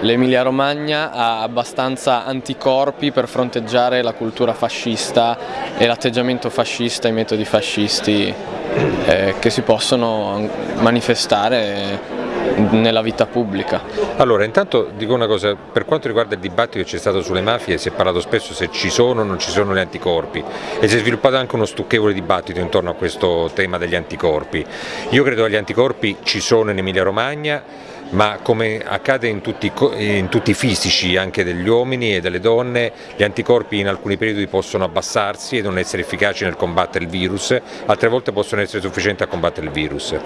l'Emilia Romagna ha abbastanza anticorpi per fronteggiare la cultura fascista e l'atteggiamento fascista, i metodi fascisti eh, che si possono manifestare nella vita pubblica. Allora, intanto dico una cosa, per quanto riguarda il dibattito che c'è stato sulle mafie si è parlato spesso se ci sono o non ci sono gli anticorpi e si è sviluppato anche uno stucchevole dibattito intorno a questo tema degli anticorpi. Io credo che gli anticorpi ci sono in Emilia Romagna, ma come accade in tutti, in tutti, i fisici anche degli uomini e delle donne, gli anticorpi in alcuni periodi possono abbassarsi e non essere efficaci nel combattere il virus, altre volte possono essere sufficienti a combattere il virus.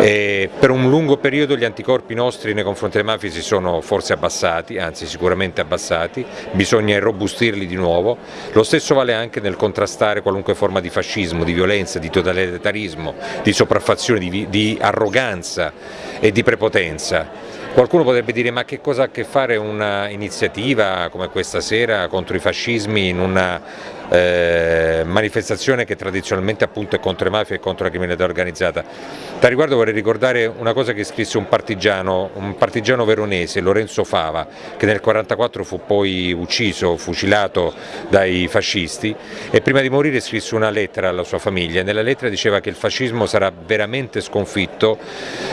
E per un lungo periodo gli anticorpi nostri nei confronti delle mafie si sono forse abbassati, anzi sicuramente abbassati, bisogna irrobustirli di nuovo, lo stesso vale anche nel contrastare qualunque forma di fascismo, di violenza, di totalitarismo, di sopraffazione, di, di arroganza e di prepotenza cosa. Qualcuno potrebbe dire ma che cosa ha a che fare un'iniziativa come questa sera contro i fascismi in una eh, manifestazione che tradizionalmente appunto è contro le mafie e contro la criminalità organizzata. Da riguardo vorrei ricordare una cosa che scrisse un partigiano, un partigiano veronese, Lorenzo Fava, che nel 1944 fu poi ucciso, fucilato dai fascisti e prima di morire scrisse una lettera alla sua famiglia nella lettera diceva che il fascismo sarà veramente sconfitto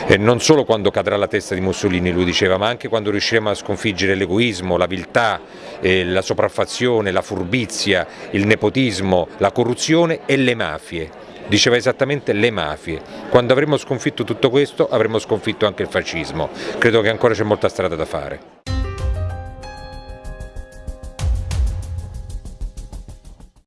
eh, non solo quando cadrà la testa di Mussolini, lui diceva, ma anche quando riusciremo a sconfiggere l'egoismo, la viltà, eh, la sopraffazione, la furbizia, il nepotismo, la corruzione e le mafie. Diceva esattamente le mafie. Quando avremo sconfitto tutto questo avremo sconfitto anche il fascismo. Credo che ancora c'è molta strada da fare.